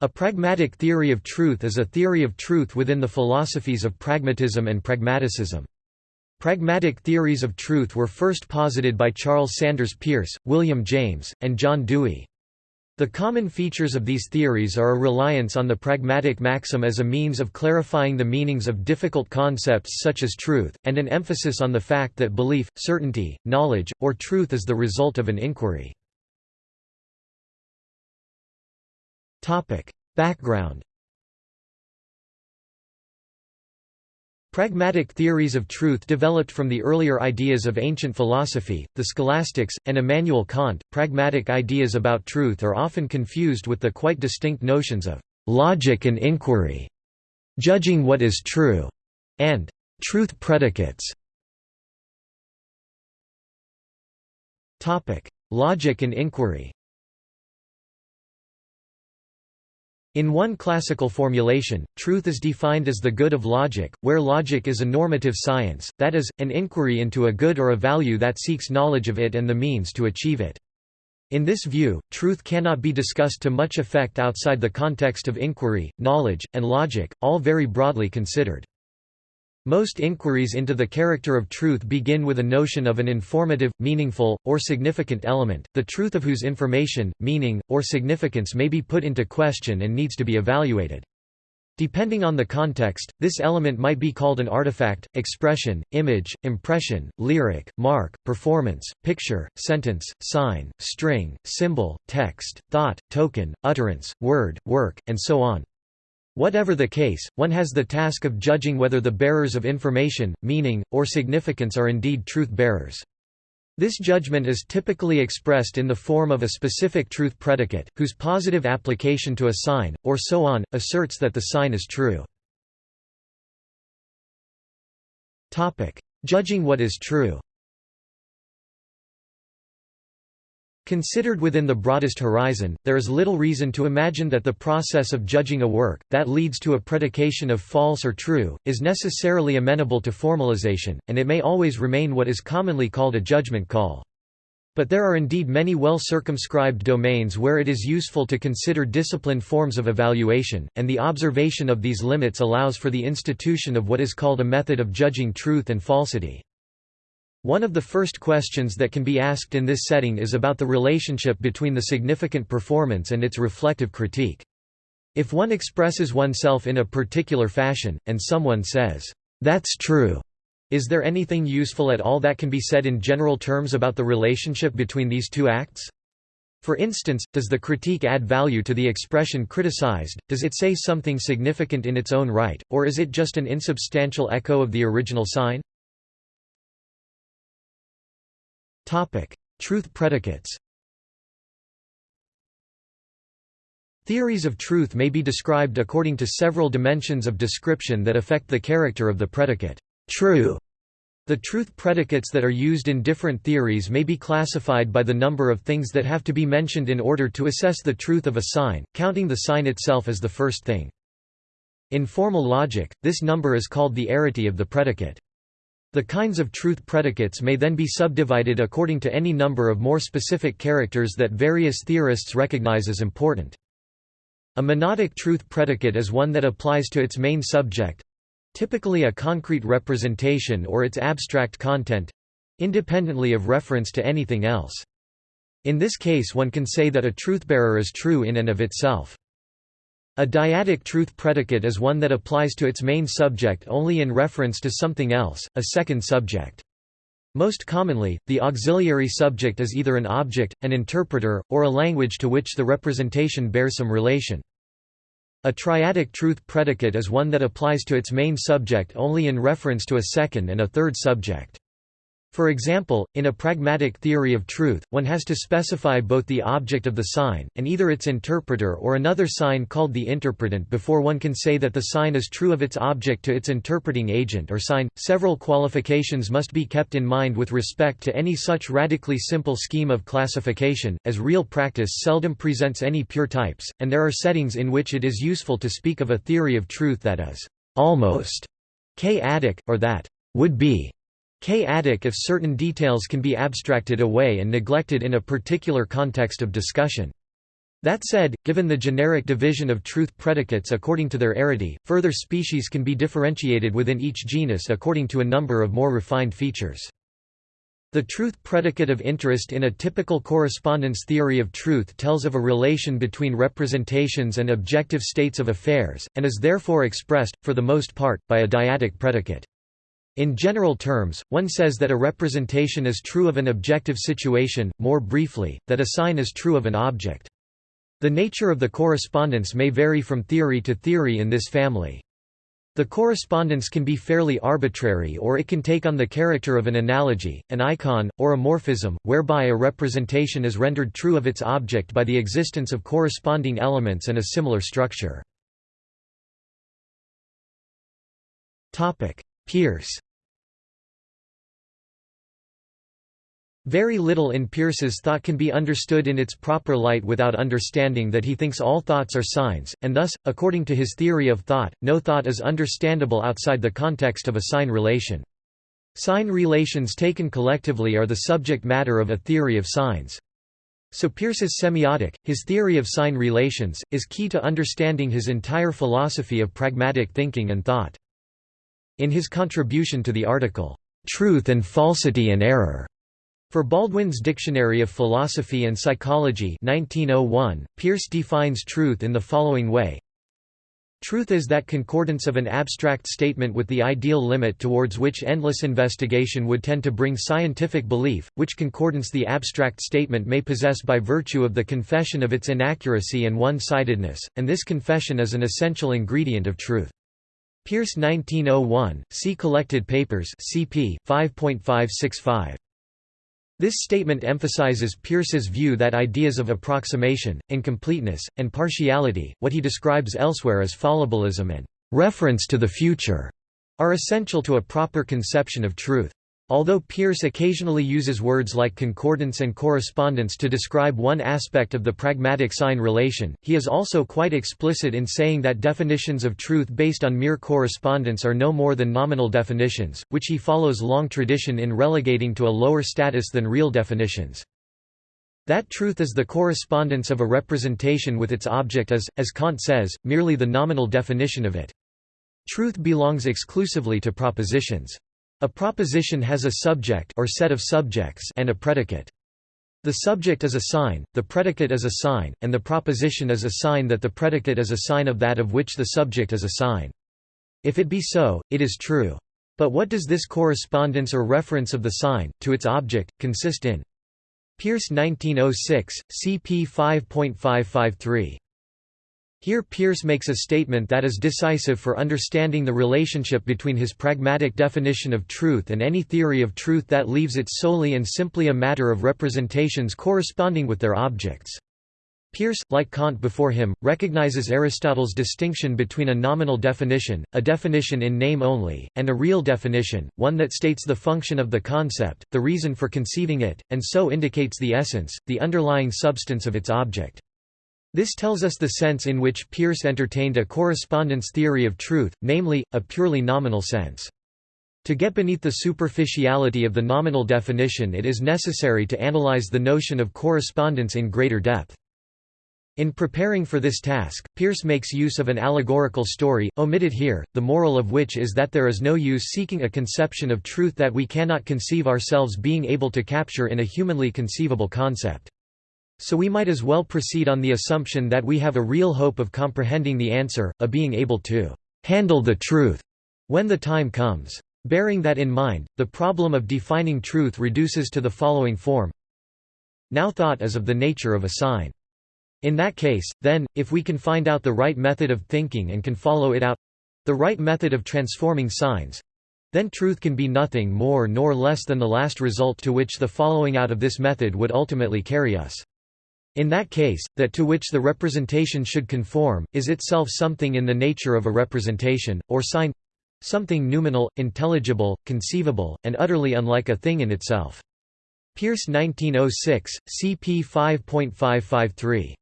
A pragmatic theory of truth is a theory of truth within the philosophies of pragmatism and pragmaticism. Pragmatic theories of truth were first posited by Charles Sanders Peirce, William James, and John Dewey. The common features of these theories are a reliance on the pragmatic maxim as a means of clarifying the meanings of difficult concepts such as truth, and an emphasis on the fact that belief, certainty, knowledge, or truth is the result of an inquiry. Background Pragmatic theories of truth developed from the earlier ideas of ancient philosophy, the scholastics, and Immanuel Kant. Pragmatic ideas about truth are often confused with the quite distinct notions of logic and inquiry, judging what is true, and truth predicates. Topic: Logic and inquiry. In one classical formulation, truth is defined as the good of logic, where logic is a normative science, that is, an inquiry into a good or a value that seeks knowledge of it and the means to achieve it. In this view, truth cannot be discussed to much effect outside the context of inquiry, knowledge, and logic, all very broadly considered. Most inquiries into the character of truth begin with a notion of an informative, meaningful, or significant element, the truth of whose information, meaning, or significance may be put into question and needs to be evaluated. Depending on the context, this element might be called an artifact, expression, image, impression, lyric, mark, performance, picture, sentence, sign, string, symbol, text, thought, token, utterance, word, work, and so on. Whatever the case, one has the task of judging whether the bearers of information, meaning, or significance are indeed truth-bearers. This judgment is typically expressed in the form of a specific truth predicate, whose positive application to a sign, or so on, asserts that the sign is true. Judging what is true Considered within the broadest horizon, there is little reason to imagine that the process of judging a work, that leads to a predication of false or true, is necessarily amenable to formalization, and it may always remain what is commonly called a judgment call. But there are indeed many well-circumscribed domains where it is useful to consider disciplined forms of evaluation, and the observation of these limits allows for the institution of what is called a method of judging truth and falsity. One of the first questions that can be asked in this setting is about the relationship between the significant performance and its reflective critique. If one expresses oneself in a particular fashion, and someone says, "'That's true'", is there anything useful at all that can be said in general terms about the relationship between these two acts? For instance, does the critique add value to the expression criticized, does it say something significant in its own right, or is it just an insubstantial echo of the original sign? Truth predicates Theories of truth may be described according to several dimensions of description that affect the character of the predicate, true. The truth predicates that are used in different theories may be classified by the number of things that have to be mentioned in order to assess the truth of a sign, counting the sign itself as the first thing. In formal logic, this number is called the arity of the predicate. The kinds of truth predicates may then be subdivided according to any number of more specific characters that various theorists recognize as important. A monadic truth predicate is one that applies to its main subject—typically a concrete representation or its abstract content—independently of reference to anything else. In this case one can say that a truthbearer is true in and of itself. A dyadic truth predicate is one that applies to its main subject only in reference to something else, a second subject. Most commonly, the auxiliary subject is either an object, an interpreter, or a language to which the representation bears some relation. A triadic truth predicate is one that applies to its main subject only in reference to a second and a third subject. For example, in a pragmatic theory of truth, one has to specify both the object of the sign, and either its interpreter or another sign called the interpretant before one can say that the sign is true of its object to its interpreting agent or sign. Several qualifications must be kept in mind with respect to any such radically simple scheme of classification, as real practice seldom presents any pure types, and there are settings in which it is useful to speak of a theory of truth that is almost k-adic, or that would be K-adic if certain details can be abstracted away and neglected in a particular context of discussion. That said, given the generic division of truth predicates according to their arity, further species can be differentiated within each genus according to a number of more refined features. The truth predicate of interest in a typical correspondence theory of truth tells of a relation between representations and objective states of affairs, and is therefore expressed, for the most part, by a dyadic predicate. In general terms, one says that a representation is true of an objective situation, more briefly, that a sign is true of an object. The nature of the correspondence may vary from theory to theory in this family. The correspondence can be fairly arbitrary or it can take on the character of an analogy, an icon, or a morphism, whereby a representation is rendered true of its object by the existence of corresponding elements and a similar structure. Peirce Very little in Peirce's thought can be understood in its proper light without understanding that he thinks all thoughts are signs, and thus, according to his theory of thought, no thought is understandable outside the context of a sign relation. Sign relations taken collectively are the subject matter of a theory of signs. So Peirce's semiotic, his theory of sign relations, is key to understanding his entire philosophy of pragmatic thinking and thought. In his contribution to the article, "'Truth and Falsity and Error' For Baldwin's Dictionary of Philosophy and Psychology 1901, Peirce defines truth in the following way Truth is that concordance of an abstract statement with the ideal limit towards which endless investigation would tend to bring scientific belief, which concordance the abstract statement may possess by virtue of the confession of its inaccuracy and one-sidedness, and this confession is an essential ingredient of truth. Peirce 1901, see Collected Papers cp. 5.565. This statement emphasizes Peirce's view that ideas of approximation, incompleteness, and partiality, what he describes elsewhere as fallibilism and reference to the future, are essential to a proper conception of truth. Although Peirce occasionally uses words like concordance and correspondence to describe one aspect of the pragmatic sign relation, he is also quite explicit in saying that definitions of truth based on mere correspondence are no more than nominal definitions, which he follows long tradition in relegating to a lower status than real definitions. That truth is the correspondence of a representation with its object is, as Kant says, merely the nominal definition of it. Truth belongs exclusively to propositions. A proposition has a subject or set of subjects and a predicate. The subject is a sign, the predicate is a sign, and the proposition is a sign that the predicate is a sign of that of which the subject is a sign. If it be so, it is true. But what does this correspondence or reference of the sign, to its object, consist in? Peirce 1906, cp 5.553. Here Peirce makes a statement that is decisive for understanding the relationship between his pragmatic definition of truth and any theory of truth that leaves it solely and simply a matter of representations corresponding with their objects. Peirce, like Kant before him, recognizes Aristotle's distinction between a nominal definition, a definition in name only, and a real definition, one that states the function of the concept, the reason for conceiving it, and so indicates the essence, the underlying substance of its object. This tells us the sense in which Peirce entertained a correspondence theory of truth, namely, a purely nominal sense. To get beneath the superficiality of the nominal definition it is necessary to analyze the notion of correspondence in greater depth. In preparing for this task, Peirce makes use of an allegorical story, omitted here, the moral of which is that there is no use seeking a conception of truth that we cannot conceive ourselves being able to capture in a humanly conceivable concept. So we might as well proceed on the assumption that we have a real hope of comprehending the answer, a being able to handle the truth when the time comes. Bearing that in mind, the problem of defining truth reduces to the following form Now thought is of the nature of a sign. In that case, then, if we can find out the right method of thinking and can follow it out—the right method of transforming signs—then truth can be nothing more nor less than the last result to which the following out of this method would ultimately carry us. In that case, that to which the representation should conform, is itself something in the nature of a representation, or sign something noumenal, intelligible, conceivable, and utterly unlike a thing in itself. Peirce 1906, cp 5.553.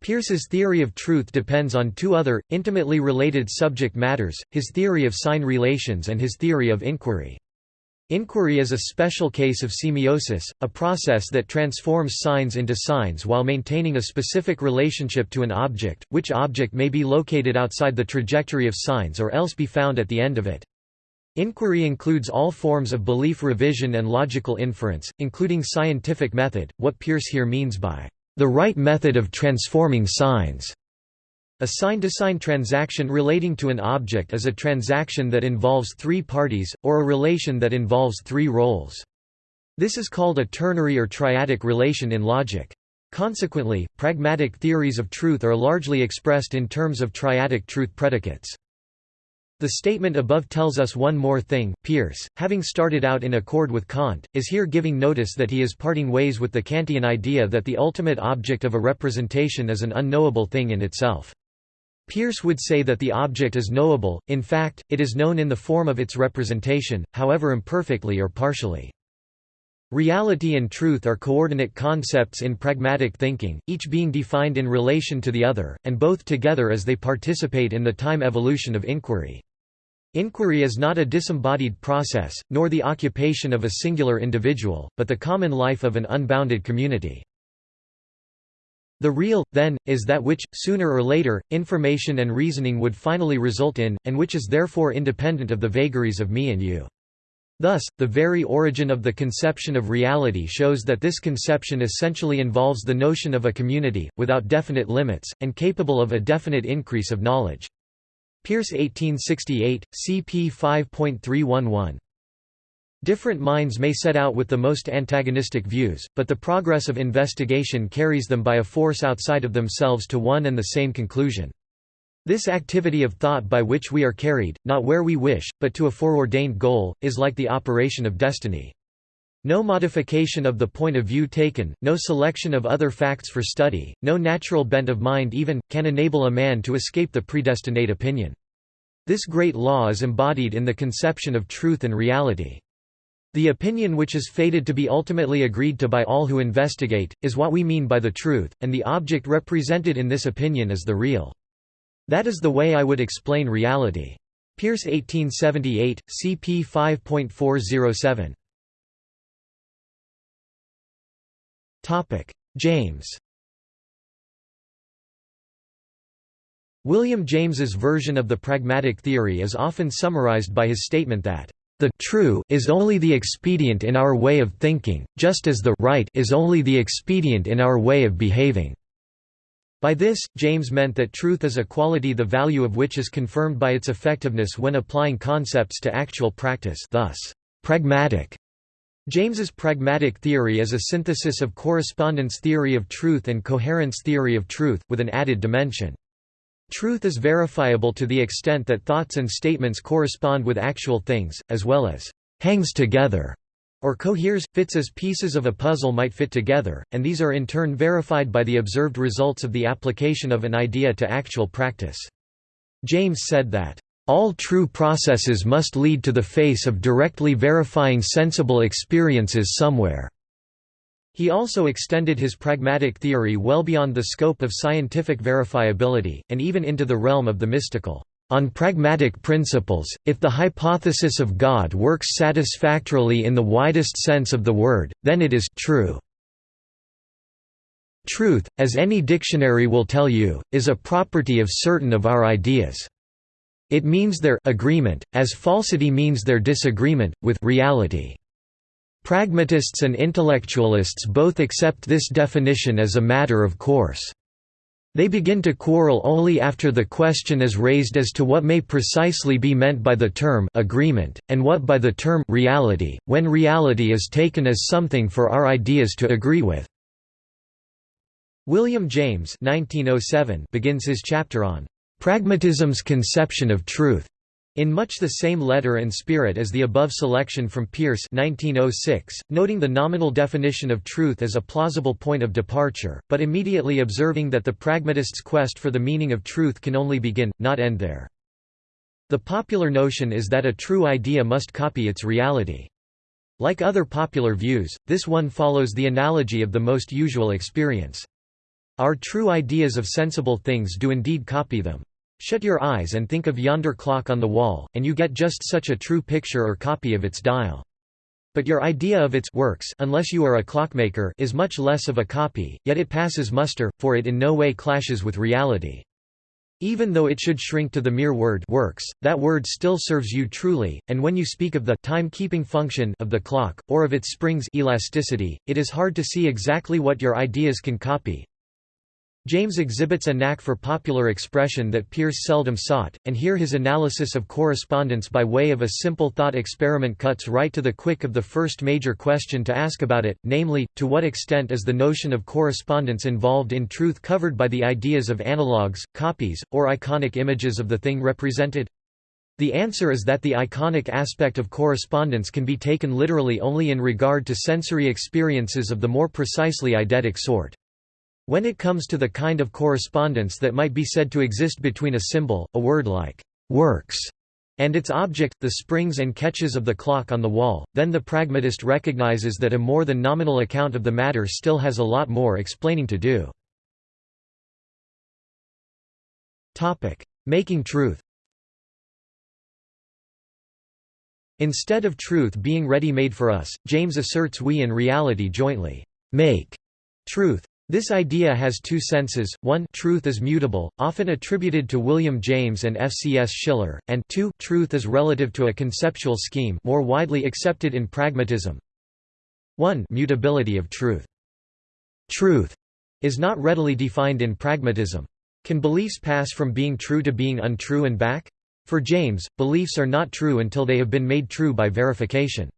Peirce's theory of truth depends on two other, intimately related subject matters, his theory of sign relations and his theory of inquiry. Inquiry is a special case of semiosis, a process that transforms signs into signs while maintaining a specific relationship to an object, which object may be located outside the trajectory of signs or else be found at the end of it. Inquiry includes all forms of belief revision and logical inference, including scientific method, what Peirce here means by the right method of transforming signs. A sign-to-sign -sign transaction relating to an object is a transaction that involves three parties, or a relation that involves three roles. This is called a ternary or triadic relation in logic. Consequently, pragmatic theories of truth are largely expressed in terms of triadic truth predicates. The statement above tells us one more thing, Peirce, having started out in accord with Kant, is here giving notice that he is parting ways with the Kantian idea that the ultimate object of a representation is an unknowable thing in itself. Peirce would say that the object is knowable, in fact, it is known in the form of its representation, however imperfectly or partially. Reality and truth are coordinate concepts in pragmatic thinking, each being defined in relation to the other, and both together as they participate in the time evolution of inquiry. Inquiry is not a disembodied process, nor the occupation of a singular individual, but the common life of an unbounded community. The real, then, is that which, sooner or later, information and reasoning would finally result in, and which is therefore independent of the vagaries of me and you. Thus, the very origin of the conception of reality shows that this conception essentially involves the notion of a community, without definite limits, and capable of a definite increase of knowledge. Peirce 1868, cp 5.311 Different minds may set out with the most antagonistic views, but the progress of investigation carries them by a force outside of themselves to one and the same conclusion. This activity of thought by which we are carried, not where we wish, but to a foreordained goal, is like the operation of destiny. No modification of the point of view taken, no selection of other facts for study, no natural bent of mind even, can enable a man to escape the predestinate opinion. This great law is embodied in the conception of truth and reality. The opinion which is fated to be ultimately agreed to by all who investigate, is what we mean by the truth, and the object represented in this opinion is the real. That is the way I would explain reality. Peirce 1878, cp 5.407 James William James's version of the pragmatic theory is often summarized by his statement that the true is only the expedient in our way of thinking, just as the right is only the expedient in our way of behaving. By this, James meant that truth is a quality the value of which is confirmed by its effectiveness when applying concepts to actual practice thus, pragmatic. James's pragmatic theory is a synthesis of correspondence theory of truth and coherence theory of truth, with an added dimension. Truth is verifiable to the extent that thoughts and statements correspond with actual things, as well as hangs together or coheres, fits as pieces of a puzzle might fit together, and these are in turn verified by the observed results of the application of an idea to actual practice. James said that, "...all true processes must lead to the face of directly verifying sensible experiences somewhere." He also extended his pragmatic theory well beyond the scope of scientific verifiability, and even into the realm of the mystical. On pragmatic principles, if the hypothesis of God works satisfactorily in the widest sense of the word, then it is true. Truth, as any dictionary will tell you, is a property of certain of our ideas. It means their agreement, as falsity means their disagreement, with reality. Pragmatists and intellectualists both accept this definition as a matter of course. They begin to quarrel only after the question is raised as to what may precisely be meant by the term agreement, and what by the term reality, when reality is taken as something for our ideas to agree with. William James 1907 begins his chapter on "...pragmatism's conception of truth." In much the same letter and spirit as the above selection from Peirce 1906, noting the nominal definition of truth as a plausible point of departure, but immediately observing that the pragmatist's quest for the meaning of truth can only begin, not end there. The popular notion is that a true idea must copy its reality. Like other popular views, this one follows the analogy of the most usual experience. Our true ideas of sensible things do indeed copy them. Shut your eyes and think of yonder clock on the wall, and you get just such a true picture or copy of its dial. But your idea of its works unless you are a clockmaker is much less of a copy, yet it passes muster, for it in no way clashes with reality. Even though it should shrink to the mere word works, that word still serves you truly, and when you speak of the time-keeping function of the clock, or of its springs elasticity, it is hard to see exactly what your ideas can copy, James exhibits a knack for popular expression that Peirce seldom sought, and here his analysis of correspondence by way of a simple thought experiment cuts right to the quick of the first major question to ask about it, namely, to what extent is the notion of correspondence involved in truth covered by the ideas of analogues, copies, or iconic images of the thing represented? The answer is that the iconic aspect of correspondence can be taken literally only in regard to sensory experiences of the more precisely eidetic sort. When it comes to the kind of correspondence that might be said to exist between a symbol, a word like «works» and its object, the springs and catches of the clock on the wall, then the pragmatist recognizes that a more than nominal account of the matter still has a lot more explaining to do. Making truth Instead of truth being ready-made for us, James asserts we in reality jointly make truth. This idea has two senses, one truth is mutable, often attributed to William James and F. C. S. Schiller, and two truth is relative to a conceptual scheme more widely accepted in pragmatism. 1 mutability of truth. Truth is not readily defined in pragmatism. Can beliefs pass from being true to being untrue and back? For James, beliefs are not true until they have been made true by verification.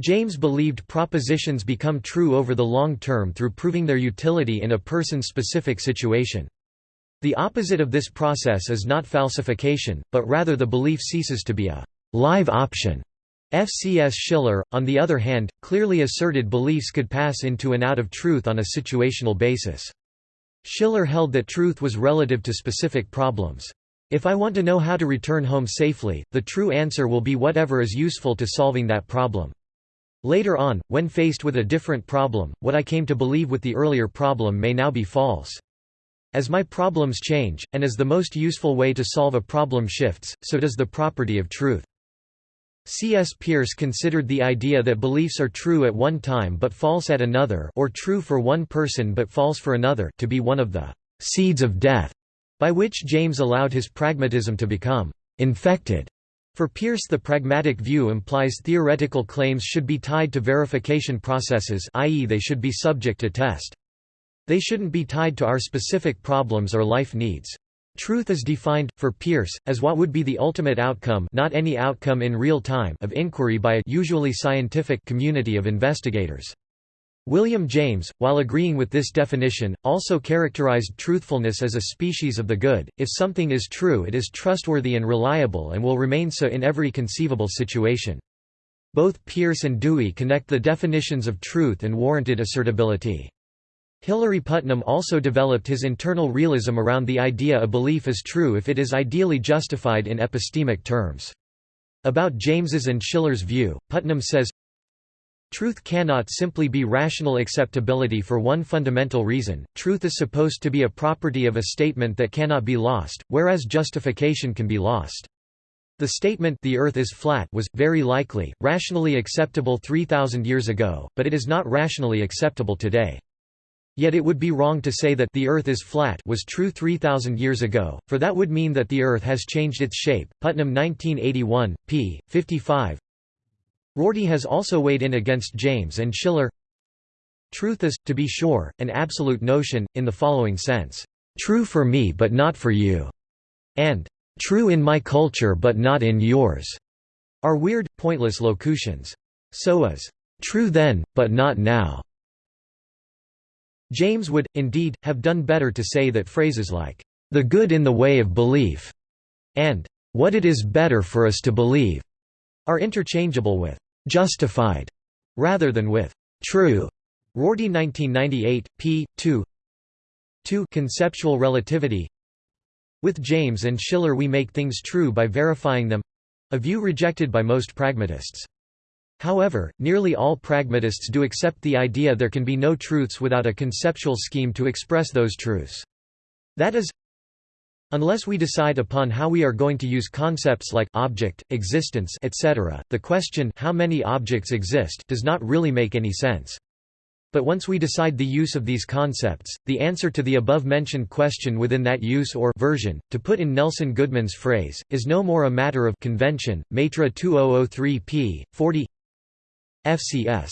James believed propositions become true over the long term through proving their utility in a person-specific situation. The opposite of this process is not falsification, but rather the belief ceases to be a live option. F. C. S. Schiller, on the other hand, clearly asserted beliefs could pass into and out of truth on a situational basis. Schiller held that truth was relative to specific problems. If I want to know how to return home safely, the true answer will be whatever is useful to solving that problem. Later on, when faced with a different problem, what I came to believe with the earlier problem may now be false. As my problems change, and as the most useful way to solve a problem shifts, so does the property of truth. C. S. Peirce considered the idea that beliefs are true at one time but false at another or true for one person but false for another to be one of the «seeds of death» by which James allowed his pragmatism to become «infected» For Peirce the pragmatic view implies theoretical claims should be tied to verification processes i.e. they should be subject to test. They shouldn't be tied to our specific problems or life needs. Truth is defined, for Peirce, as what would be the ultimate outcome not any outcome in real time of inquiry by a usually scientific community of investigators. William James, while agreeing with this definition, also characterized truthfulness as a species of the good. If something is true, it is trustworthy and reliable and will remain so in every conceivable situation. Both Peirce and Dewey connect the definitions of truth and warranted assertability. Hilary Putnam also developed his internal realism around the idea a belief is true if it is ideally justified in epistemic terms. About James's and Schiller's view, Putnam says, Truth cannot simply be rational acceptability for one fundamental reason, truth is supposed to be a property of a statement that cannot be lost, whereas justification can be lost. The statement the earth is flat was, very likely, rationally acceptable 3,000 years ago, but it is not rationally acceptable today. Yet it would be wrong to say that the earth is flat was true 3000 years ago, for that would mean that the earth has changed its shape. Putnam 1981, p. 55. Rorty has also weighed in against James and Schiller. Truth is, to be sure, an absolute notion, in the following sense, "...true for me but not for you", and "...true in my culture but not in yours", are weird, pointless locutions. So is, "...true then, but not now". James would, indeed, have done better to say that phrases like, "...the good in the way of belief", and "...what it is better for us to believe", are interchangeable with justified rather than with true. Rorty 1998, p. 2 2 Conceptual relativity With James and Schiller we make things true by verifying them—a view rejected by most pragmatists. However, nearly all pragmatists do accept the idea there can be no truths without a conceptual scheme to express those truths. That is, Unless we decide upon how we are going to use concepts like object, existence etc., the question how many objects exist does not really make any sense. But once we decide the use of these concepts, the answer to the above-mentioned question within that use or version, to put in Nelson Goodman's phrase, is no more a matter of convention. Maitra 2003 p. 40 FCS.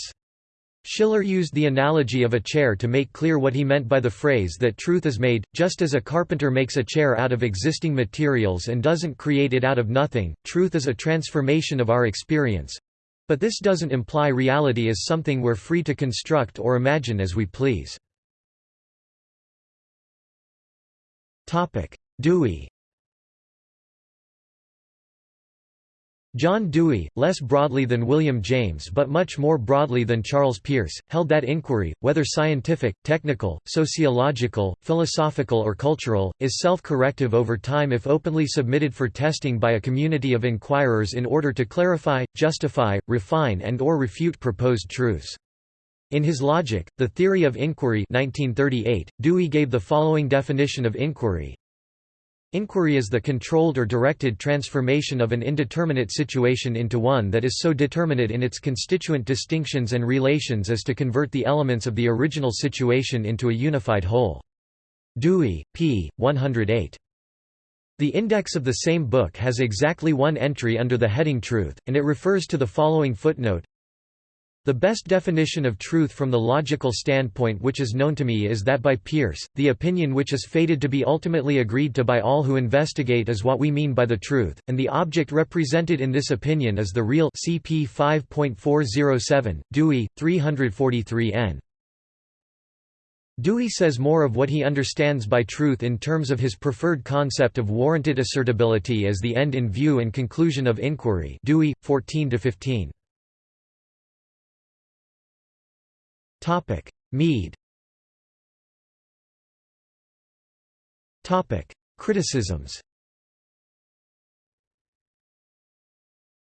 Schiller used the analogy of a chair to make clear what he meant by the phrase that truth is made, just as a carpenter makes a chair out of existing materials and doesn't create it out of nothing, truth is a transformation of our experience, but this doesn't imply reality is something we're free to construct or imagine as we please. Dewey John Dewey, less broadly than William James but much more broadly than Charles Peirce, held that inquiry, whether scientific, technical, sociological, philosophical or cultural, is self-corrective over time if openly submitted for testing by a community of inquirers in order to clarify, justify, refine and or refute proposed truths. In his Logic, The Theory of Inquiry 1938, Dewey gave the following definition of inquiry, Inquiry is the controlled or directed transformation of an indeterminate situation into one that is so determinate in its constituent distinctions and relations as to convert the elements of the original situation into a unified whole. Dewey, p. 108. The index of the same book has exactly one entry under the heading Truth, and it refers to the following footnote the best definition of truth from the logical standpoint which is known to me is that by Peirce, the opinion which is fated to be ultimately agreed to by all who investigate is what we mean by the truth, and the object represented in this opinion is the real CP 5.407, Dewey, 343 n. Dewey says more of what he understands by truth in terms of his preferred concept of warranted assertability as the end in view and conclusion of inquiry Dewey, 14–15. Topic: Mead. Topic: Criticisms.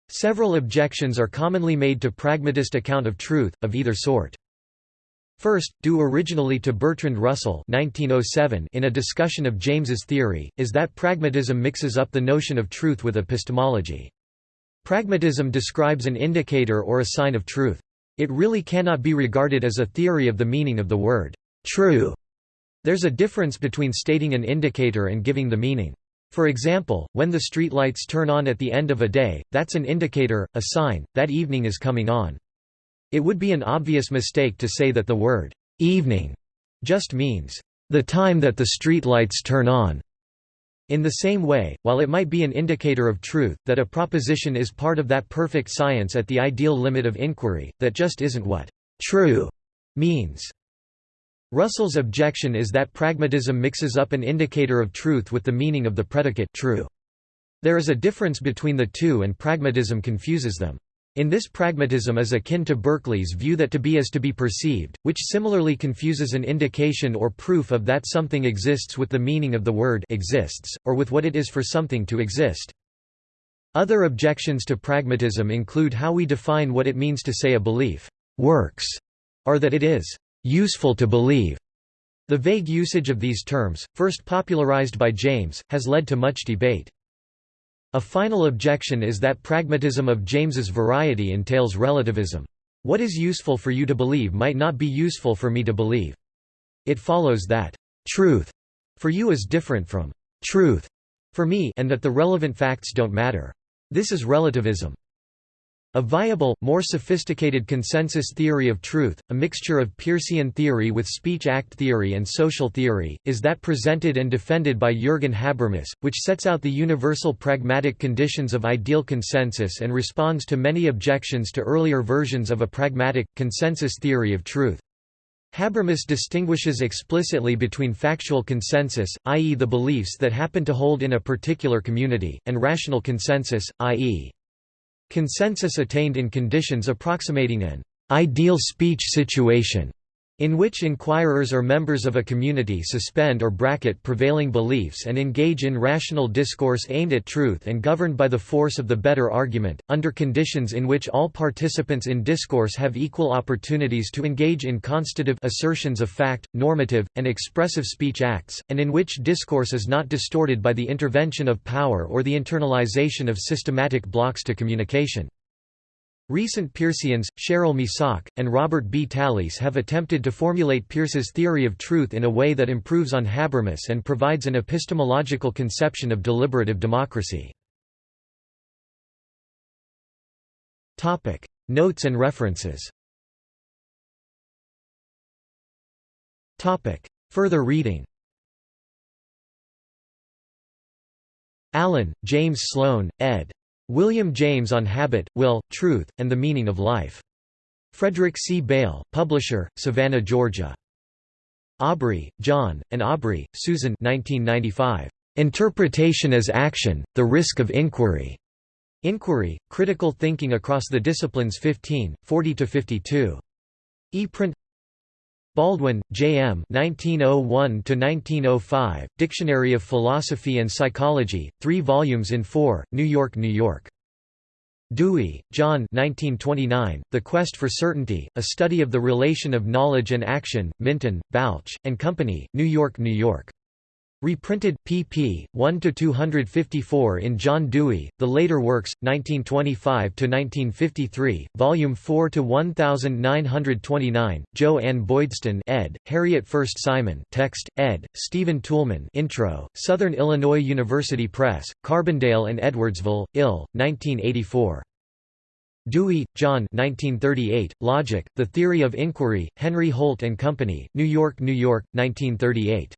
Several objections are commonly made to pragmatist account of truth, of either sort. First, due originally to Bertrand Russell 1907 in a discussion of James's theory, is that pragmatism mixes up the notion of truth with epistemology. Pragmatism describes an indicator or a sign of truth. It really cannot be regarded as a theory of the meaning of the word true. There's a difference between stating an indicator and giving the meaning. For example, when the streetlights turn on at the end of a day, that's an indicator, a sign, that evening is coming on. It would be an obvious mistake to say that the word evening just means the time that the streetlights turn on. In the same way, while it might be an indicator of truth, that a proposition is part of that perfect science at the ideal limit of inquiry, that just isn't what true means. Russell's objection is that pragmatism mixes up an indicator of truth with the meaning of the predicate true. There is a difference between the two and pragmatism confuses them. In this pragmatism is akin to Berkeley's view that to be is to be perceived, which similarly confuses an indication or proof of that something exists with the meaning of the word exists, or with what it is for something to exist. Other objections to pragmatism include how we define what it means to say a belief works, or that it is useful to believe. The vague usage of these terms, first popularized by James, has led to much debate. A final objection is that pragmatism of James's variety entails relativism. What is useful for you to believe might not be useful for me to believe. It follows that truth for you is different from truth for me and that the relevant facts don't matter. This is relativism. A viable, more sophisticated consensus theory of truth, a mixture of Peircean theory with speech-act theory and social theory, is that presented and defended by Jürgen Habermas, which sets out the universal pragmatic conditions of ideal consensus and responds to many objections to earlier versions of a pragmatic, consensus theory of truth. Habermas distinguishes explicitly between factual consensus, i.e. the beliefs that happen to hold in a particular community, and rational consensus, i.e. Consensus attained in conditions approximating an ideal speech situation. In which inquirers or members of a community suspend or bracket prevailing beliefs and engage in rational discourse aimed at truth and governed by the force of the better argument, under conditions in which all participants in discourse have equal opportunities to engage in constative assertions of fact, normative, and expressive speech acts, and in which discourse is not distorted by the intervention of power or the internalization of systematic blocks to communication. Recent Peirceans, Cheryl Misak, and Robert B. Talisse have attempted to formulate Peirce's theory of truth in a way that improves on Habermas and provides an epistemological conception of deliberative democracy. Notes and references Further reading Allen, James Sloan, ed. William James on Habit, Will, Truth, and the Meaning of Life. Frederick C. Beil, publisher, Savannah, Georgia. Awbrey, Jon, and Awbrey, Susan 1995. Interpretation as Action, The Risk of Inquiry. Inquiry, Critical Thinking Across the Disciplines 15, 40–52. E-print Baldwin, J. M. 1901–1905, Dictionary of Philosophy and Psychology, 3 volumes in 4, New York, New York. Dewey, John 1929, The Quest for Certainty, A Study of the Relation of Knowledge and Action, Minton, Balch, and Company, New York, New York. Reprinted, pp. 1–254 in John Dewey, The Later Works, 1925–1953, Volume 4–1929, Jo Ann Boydston ed., Harriet Furst Simon text, ed., Stephen Toulmin intro, Southern Illinois University Press, Carbondale and Edwardsville, Ill., 1984. Dewey, John 1938, Logic, The Theory of Inquiry, Henry Holt & Company, New York, New York, 1938.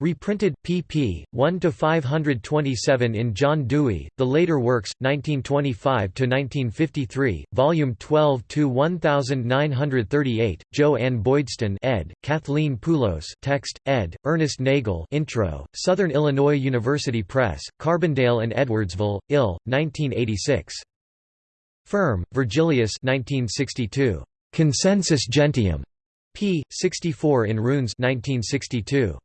Reprinted, pp. 1–527 in John Dewey, The Later Works, 1925–1953, Volume 12–1938, Jo Ann Boydston ed., Kathleen Poulos text, ed., Ernest Nagel intro, Southern Illinois University Press, Carbondale and Edwardsville, Ill., 1986. Ferm, Vergilius 1962. Consensus Gentium. p. 64 in Runes 1962.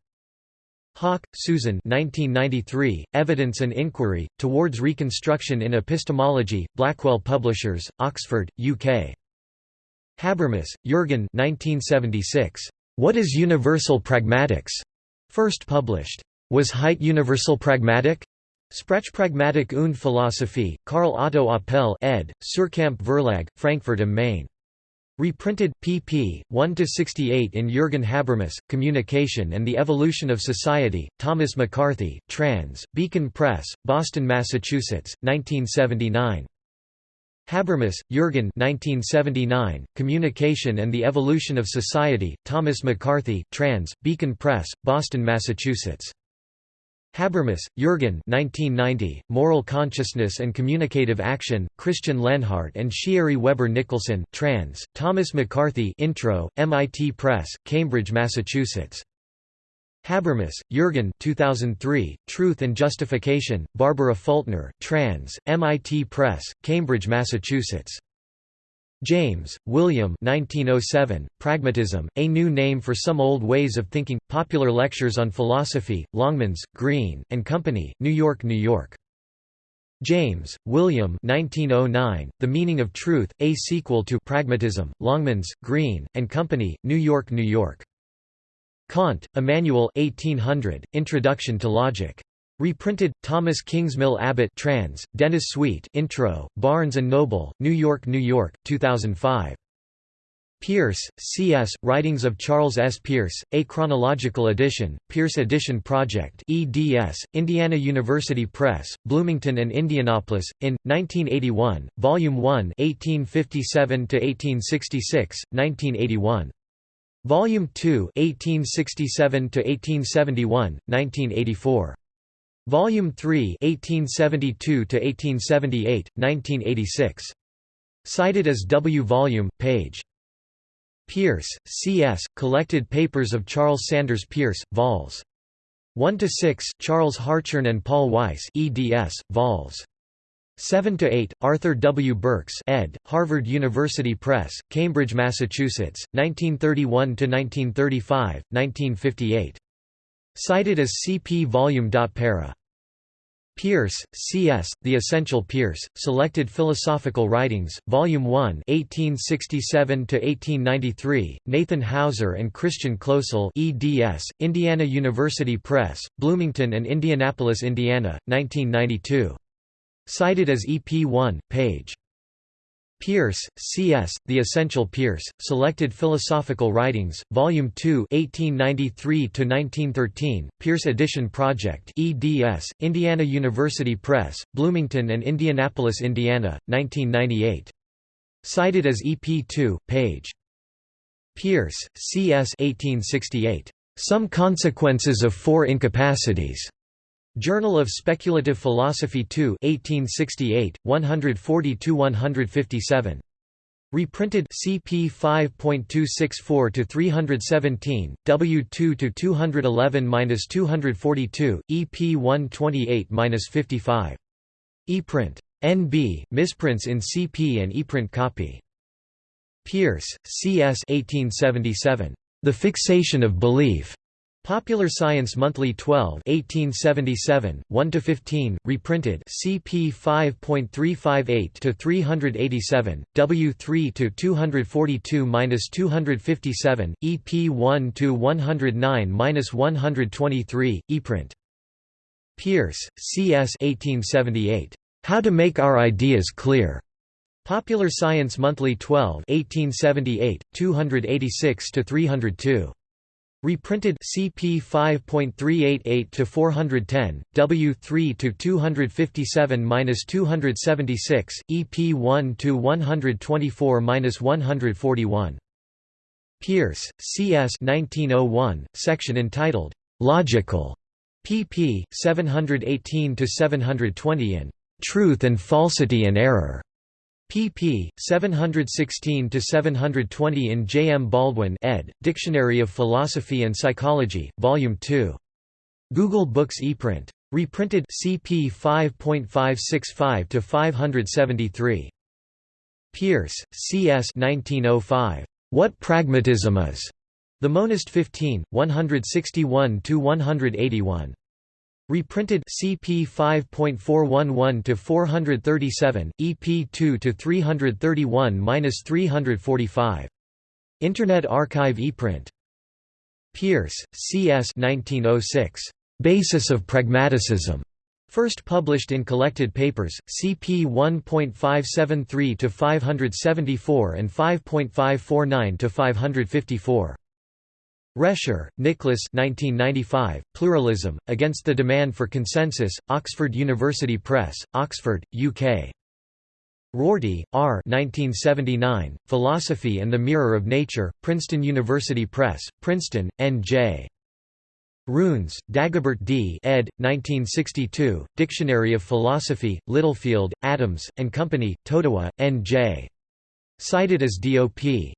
Haack, Susan 1993, Evidence and Inquiry, Towards Reconstruction in Epistemology, Blackwell Publishers, Oxford, UK. Habermas, Jürgen 1976. What is Universal Pragmatics? First published. Was Haidt universal pragmatic? Sprachpragmatik und Philosophie, Karl Otto Apel ed., Suhrkamp Verlag, Frankfurt am Main. Reprinted, pp. 1–68 in Jürgen Habermas, Communication and the Evolution of Society, Thomas McCarthy, trans, Beacon Press, Boston, Massachusetts, 1979. Habermas, Jürgen 1979, Communication and the Evolution of Society, Thomas McCarthy, trans, Beacon Press, Boston, Massachusetts. Habermas, Jürgen 1990, Moral Consciousness and Communicative Action, Christian Lenhardt and Shierry Weber Nicholsen trans, Thomas McCarthy intro, MIT Press, Cambridge, Massachusetts. Habermas, Jürgen 2003, Truth and Justification, Barbara Fultner trans, MIT Press, Cambridge, Massachusetts. James, William 1907, Pragmatism, A New Name for Some Old Ways of Thinking, Popular Lectures on Philosophy, Longmans, Green, and Company, New York, New York. James, William 1909, The Meaning of Truth, A Sequel to Pragmatism, Longmans, Green, and Company, New York, New York. Kant, Immanuel 1800, Introduction to Logic. Reprinted, Thomas Kingsmill Abbott trans, Dennis Sweet intro, Barnes & Noble, New York, New York, 2005. Peirce, C.S., Writings of Charles S. Peirce, A Chronological Edition, Peirce Edition Project eds, Indiana University Press, Bloomington and Indianapolis, in, 1981, Volume 1 1857–1866, 1981. Volume 2 1867–1871, 1984. Volume 3 1872 to 1878 1986. Cited as W. Volume, page. Peirce C.S., Collected Papers of Charles Sanders Peirce vols. 1 to 6 Charles Hartshorne and Paul Weiss eds, vols. 7 to 8 Arthur W. Burks ed., Harvard University Press, Cambridge, Massachusetts, 1931 to 1935 1958. Cited as CP Volume. Para. Peirce, C.S., The Essential Peirce, Selected Philosophical Writings, Volume 1 1867–1893, Nathan Hauser and Christian Kloesel eds., Indiana University Press, Bloomington and Indianapolis, Indiana, 1992. Cited as EP 1, page. Peirce, C.S., The Essential Peirce, Selected Philosophical Writings, Volume 2 1893–1913, Peirce Edition Project eds., Indiana University Press, Bloomington and Indianapolis, Indiana, 1998. Cited as EP 2, page. Peirce, C.S. 1868. Some Consequences of Four Incapacities. Journal of Speculative Philosophy 2 1868, 140–157. Reprinted CP 5.264–317, W2 to 211-242, EP 128-55. ePrint. NB, misprints in CP and ePrint copy. Peirce, C.S. 1877. The Fixation of Belief. Popular Science Monthly 12 1877, 1–15, reprinted CP 5.358–387, W3–242–257, EP 1–109–123, ePrint. Peirce, C.S. 1878. How to Make Our Ideas Clear. Popular Science Monthly 12 1878, 286–302. Reprinted CP 5.388 to 410, W3 to 257-276, EP 1 to 124-141. Peirce, C.S. 1901, section entitled Logical, pp. 718 to 720 in Truth and Falsity and Error pp. 716–720 in J. M. Baldwin ed., Dictionary of Philosophy and Psychology, Volume 2. Google Books ePrint. Reprinted CP 5.565–573. Peirce, C. S. 1905. What Pragmatism Is. The Monist 15, 161–181. Reprinted CP 5.411 to 437, EP 2 to 331-345. Internet Archive ePrint. Peirce, C.S. 1906. Basis of Pragmaticism. First published in Collected Papers, CP 1.573 to 574 and 5.549 to 554. Rescher, Nicholas 1995, Pluralism, Against the Demand for Consensus, Oxford University Press, Oxford, UK. Rorty, R. 1979, Philosophy and the Mirror of Nature, Princeton University Press, Princeton, N.J. Runes, Dagobert D. ed. 1962, Dictionary of Philosophy, Littlefield, Adams, and Company, Totowa, N.J. Cited as DOP.